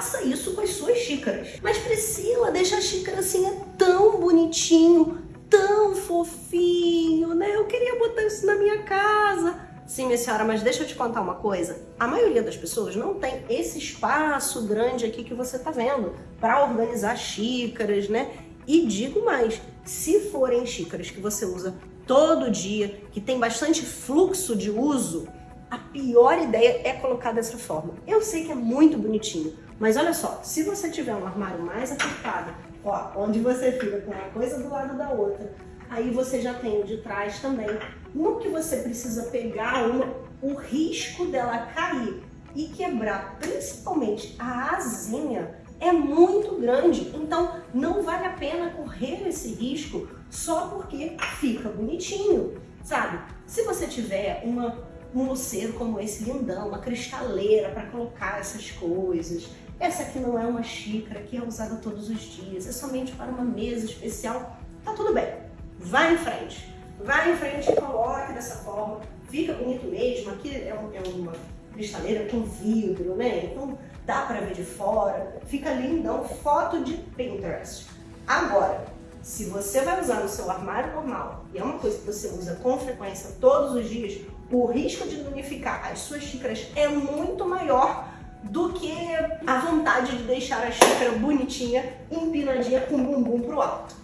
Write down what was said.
faça isso com as suas xícaras. Mas Priscila, deixa a xícara assim, é tão bonitinho, tão fofinho, né? Eu queria botar isso na minha casa. Sim, minha senhora, mas deixa eu te contar uma coisa. A maioria das pessoas não tem esse espaço grande aqui que você tá vendo para organizar xícaras, né? E digo mais, se forem xícaras que você usa todo dia, que tem bastante fluxo de uso, a pior ideia é colocar dessa forma. Eu sei que é muito bonitinho, mas olha só, se você tiver um armário mais apertado, ó, onde você fica com uma coisa do lado da outra, aí você já tem o de trás também. No que você precisa pegar uma, o risco dela cair e quebrar, principalmente a asinha, é muito grande. Então, não vale a pena correr esse risco só porque fica bonitinho, sabe? Se você tiver uma, um luceiro como esse lindão, uma cristaleira para colocar essas coisas, essa aqui não é uma xícara que é usada todos os dias, é somente para uma mesa especial, tá tudo bem. Vai em frente. Vai em frente e coloque dessa forma. Fica bonito mesmo. Aqui é, um, é uma cristaleira com vidro, né? Então dá para ver de fora. Fica lindão. Foto de Pinterest. Agora, se você vai usar no seu armário normal e é uma coisa que você usa com frequência todos os dias, o risco de danificar as suas xícaras é muito maior do que a vontade de deixar a xícara bonitinha, empinadinha com o bumbum pro alto.